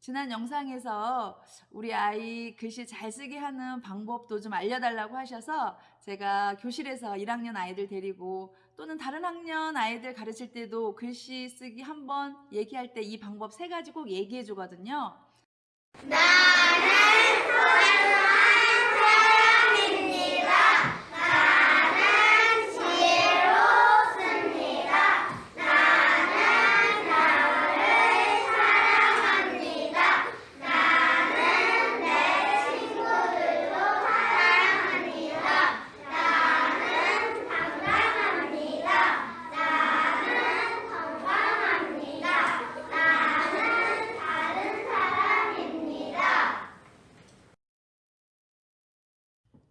지난 영상에서 우리 아이 글씨 잘 쓰게 하는 방법도 좀 알려달라고 하셔서 제가 교실에서 1학년 아이들 데리고 또는 다른 학년 아이들 가르칠 때도 글씨 쓰기 한번 얘기할 때 이 방법 세 가지 꼭 얘기해 주거든요.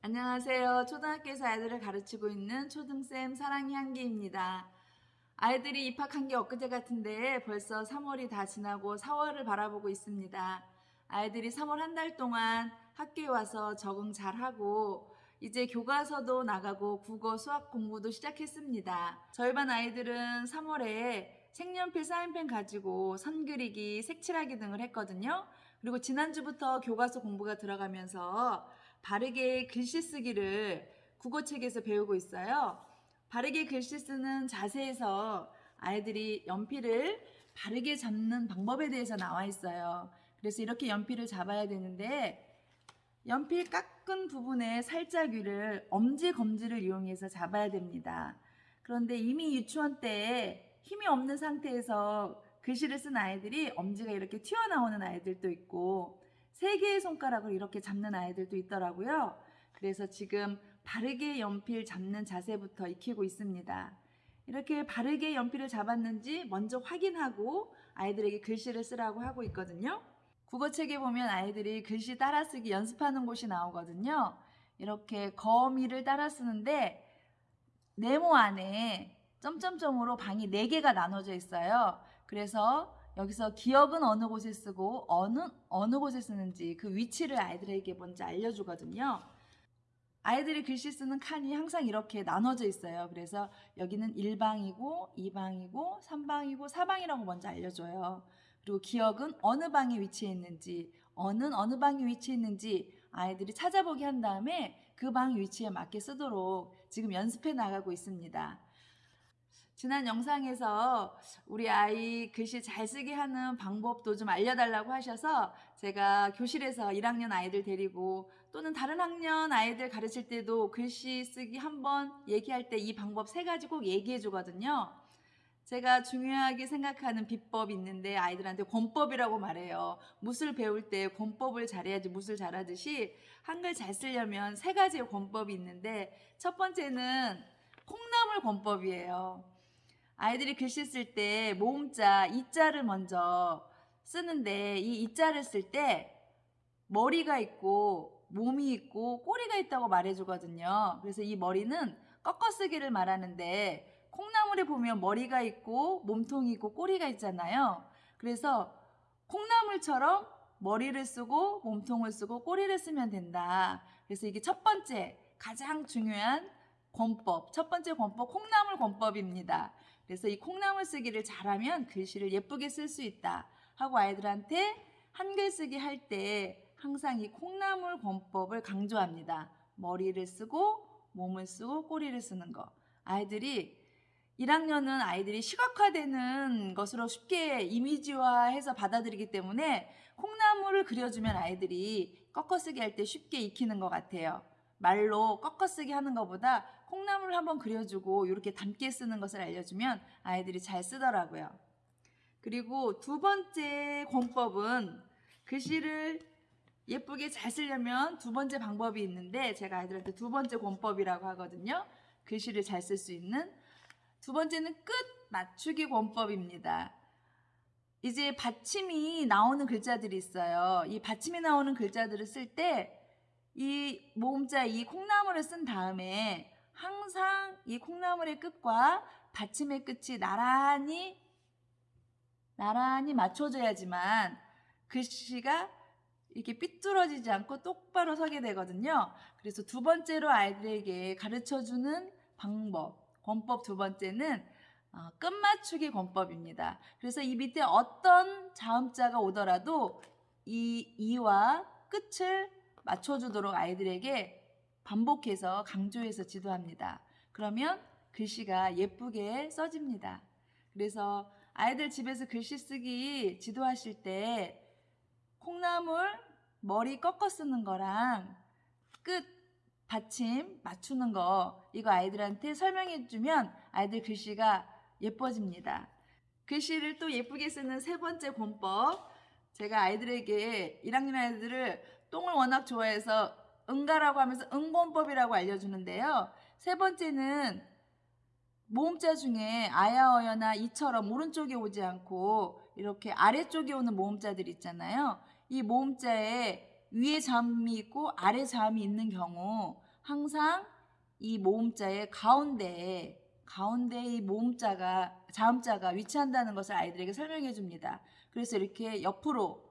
안녕하세요. 초등학교에서 아이들을 가르치고 있는 초등쌤 사랑이 향기입니다. 아이들이 입학한 게 엊그제 같은데 벌써 3월이 다 지나고 4월을 바라보고 있습니다. 아이들이 3월 한 달 동안 학교에 와서 적응 잘하고 이제 교과서도 나가고 국어, 수학 공부도 시작했습니다. 저희 반 아이들은 3월에 색연필, 사인펜 가지고 선 그리기, 색칠하기 등을 했거든요. 그리고 지난주부터 교과서 공부가 들어가면서 바르게 글씨 쓰기를 국어책에서 배우고 있어요. 바르게 글씨 쓰는 자세에서 아이들이 연필을 바르게 잡는 방법에 대해서 나와 있어요. 그래서 이렇게 연필을 잡아야 되는데 연필 깎은 부분에 살짝 위를 엄지 검지를 이용해서 잡아야 됩니다. 그런데 이미 유치원 때 힘이 없는 상태에서 글씨를 쓴 아이들이 엄지가 이렇게 튀어나오는 아이들도 있고 세 개의 손가락을 이렇게 잡는 아이들도 있더라고요. 그래서 지금 바르게 연필 잡는 자세부터 익히고 있습니다. 이렇게 바르게 연필을 잡았는지 먼저 확인하고 아이들에게 글씨를 쓰라고 하고 있거든요. 국어책에 보면 아이들이 글씨 따라쓰기 연습하는 곳이 나오거든요. 이렇게 거미를 따라 쓰는데 네모 안에 점점점으로 방이 4개가 나눠져 있어요. 그래서 여기서 기억은 어느 곳에 쓰고 어느 어느 곳에 쓰는지 그 위치를 아이들에게 먼저 알려주거든요. 아이들이 글씨 쓰는 칸이 항상 이렇게 나눠져 있어요. 그래서 여기는 1방이고 2방이고 3방이고 4방이라고 먼저 알려줘요. 그리고 기억은 어느 방에 위치해 있는지 어느 어느 방에 위치해 있는지 아이들이 찾아보기 한 다음에 그 방 위치에 맞게 쓰도록 지금 연습해 나가고 있습니다. 지난 영상에서 우리 아이 글씨 잘 쓰게 하는 방법도 좀 알려달라고 하셔서 제가 교실에서 1학년 아이들 데리고 또는 다른 학년 아이들 가르칠 때도 글씨 쓰기 한번 얘기할 때 이 방법 세 가지 꼭 얘기해 주거든요. 제가 중요하게 생각하는 비법이 있는데 아이들한테 권법이라고 말해요. 무술 배울 때 권법을 잘해야지 무술 잘하듯이 한글 잘 쓰려면 세 가지의 권법이 있는데 첫 번째는 콩나물 권법이에요. 아이들이 글씨 쓸 때 모음자 이자를 먼저 쓰는데 이 이자를 쓸 때 머리가 있고 몸이 있고 꼬리가 있다고 말해주거든요. 그래서 이 머리는 꺾어쓰기를 말하는데 콩나물에 보면 머리가 있고 몸통이 있고 꼬리가 있잖아요. 그래서 콩나물처럼 머리를 쓰고 몸통을 쓰고 꼬리를 쓰면 된다. 그래서 이게 첫 번째 가장 중요한 권법, 첫 번째 권법 콩나물 권법입니다. 그래서 이 콩나물 쓰기를 잘하면 글씨를 예쁘게 쓸 수 있다 하고 아이들한테 한글 쓰기 할 때 항상 이 콩나물 권법을 강조합니다. 머리를 쓰고 몸을 쓰고 꼬리를 쓰는 거. 아이들이 1학년은 아이들이 시각화되는 것으로 쉽게 이미지화해서 받아들이기 때문에 콩나물을 그려주면 아이들이 꺾어쓰기 할 때 쉽게 익히는 것 같아요. 말로 꺾어쓰기 하는 것보다 콩나물을 한번 그려주고 이렇게 담게 쓰는 것을 알려주면 아이들이 잘 쓰더라고요. 그리고 두 번째 권법은 글씨를 예쁘게 잘 쓰려면 두 번째 방법이 있는데 제가 아이들한테 두 번째 권법이라고 하거든요. 글씨를 잘 쓸 수 있는 두 번째는 끝 맞추기 권법입니다. 이제 받침이 나오는 글자들이 있어요. 이 받침이 나오는 글자들을 쓸 때 이 모음자 이 콩나물을 쓴 다음에 항상 이 콩나물의 끝과 받침의 끝이 나란히 나란히 맞춰져야지만 글씨가 이렇게 삐뚤어지지 않고 똑바로 서게 되거든요. 그래서 두 번째로 아이들에게 가르쳐주는 방법, 권법 두 번째는 어, 끝맞추기 권법입니다. 그래서 이 밑에 어떤 자음자가 오더라도 이 이와 끝을 맞춰주도록 아이들에게 반복해서 강조해서 지도합니다. 그러면 글씨가 예쁘게 써집니다. 그래서 아이들 집에서 글씨 쓰기 지도하실 때 콩나물 머리 꺾어 쓰는 거랑 끝 받침 맞추는 거 이거 아이들한테 설명해 주면 아이들 글씨가 예뻐집니다. 글씨를 또 예쁘게 쓰는 세 번째 권법 제가 아이들에게 1학년 아이들을 똥을 워낙 좋아해서 응가라고 하면서 응권법이라고 알려주는데요. 세 번째는 모음자 중에 아야어여나 이처럼 오른쪽에 오지 않고 이렇게 아래쪽에 오는 모음자들 있잖아요. 이 모음자에 위에 자음이 있고 아래 자음이 있는 경우 항상 이 모음자의 가운데에 가운데에 이 모음자가 자음자가 위치한다는 것을 아이들에게 설명해 줍니다. 그래서 이렇게 옆으로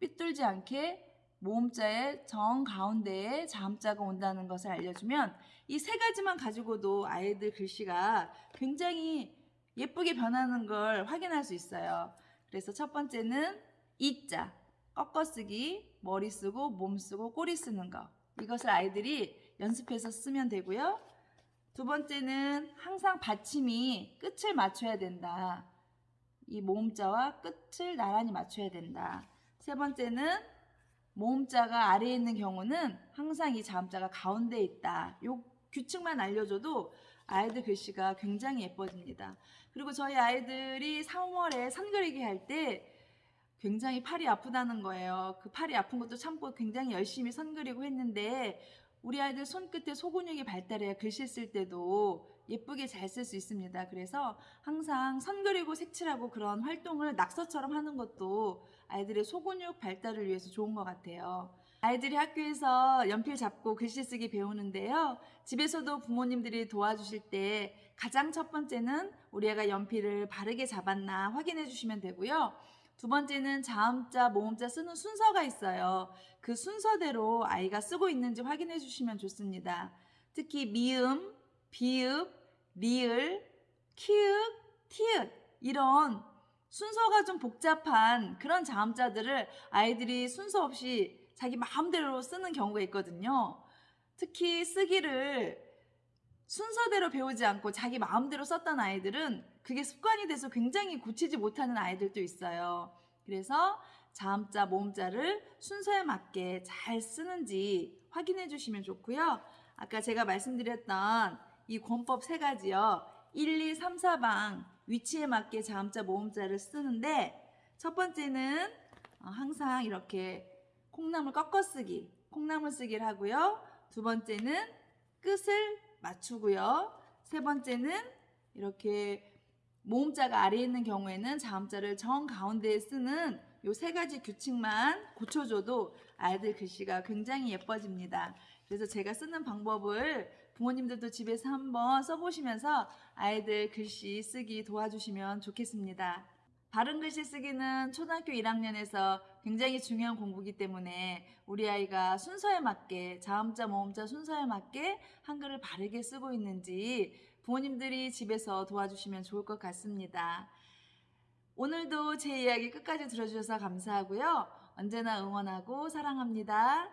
삐뚤지 않게 모음자의 정 가운데에 자음자가 온다는 것을 알려주면 이 세 가지만 가지고도 아이들 글씨가 굉장히 예쁘게 변하는 걸 확인할 수 있어요. 그래서 첫 번째는 이자, 꺾어쓰기, 머리 쓰고 몸 쓰고 꼬리 쓰는 거. 이것을 아이들이 연습해서 쓰면 되고요. 두 번째는 항상 받침이 끝을 맞춰야 된다. 이 모음자와 끝을 나란히 맞춰야 된다. 세 번째는 모음자가 아래에 있는 경우는 항상 이 자음자가 가운데에 있다. 요 규칙만 알려줘도 아이들 글씨가 굉장히 예뻐집니다. 그리고 저희 아이들이 3월에 선 그리기 할 때 굉장히 팔이 아프다는 거예요. 그 팔이 아픈 것도 참고 굉장히 열심히 선 그리고 했는데 우리 아이들 손끝에 소근육이 발달해야 글씨 쓸 때도 예쁘게 잘 쓸 수 있습니다. 그래서 항상 선 그리고 색칠하고 그런 활동을 낙서처럼 하는 것도 아이들의 소근육 발달을 위해서 좋은 것 같아요. 아이들이 학교에서 연필 잡고 글씨 쓰기 배우는데요. 집에서도 부모님들이 도와주실 때 가장 첫 번째는 우리 애가 연필을 바르게 잡았나 확인해 주시면 되고요. 두 번째는 자음자, 모음자 쓰는 순서가 있어요. 그 순서대로 아이가 쓰고 있는지 확인해 주시면 좋습니다. 특히 미음, 비읍, 리을, 키읔, 티읕 이런 순서가 좀 복잡한 그런 자음자들을 아이들이 순서 없이 자기 마음대로 쓰는 경우가 있거든요. 특히 쓰기를 순서대로 배우지 않고 자기 마음대로 썼던 아이들은 그게 습관이 돼서 굉장히 고치지 못하는 아이들도 있어요. 그래서 자음자, 모음자를 순서에 맞게 잘 쓰는지 확인해 주시면 좋고요. 아까 제가 말씀드렸던 이 권법 세 가지요. 1, 2, 3, 4방 위치에 맞게 자음자, 모음자를 쓰는데 첫 번째는 어, 항상 이렇게 콩나물 꺾어 쓰기, 콩나물 쓰기를 하고요. 두 번째는 끝을 맞추고요. 세 번째는 이렇게 모음자가 아래에 있는 경우에는 자음자를 정 가운데에 쓰는 요 세 가지 규칙만 고쳐줘도 아이들 글씨가 굉장히 예뻐집니다. 그래서 제가 쓰는 방법을 부모님들도 집에서 한번 써보시면서 아이들 글씨 쓰기 도와주시면 좋겠습니다. 바른 글씨 쓰기는 초등학교 1학년에서 굉장히 중요한 공부이기 때문에 우리 아이가 순서에 맞게 자음자 모음자 순서에 맞게 한글을 바르게 쓰고 있는지 부모님들이 집에서 도와주시면 좋을 것 같습니다. 오늘도 제 이야기 끝까지 들어주셔서 감사하고요. 언제나 응원하고 사랑합니다.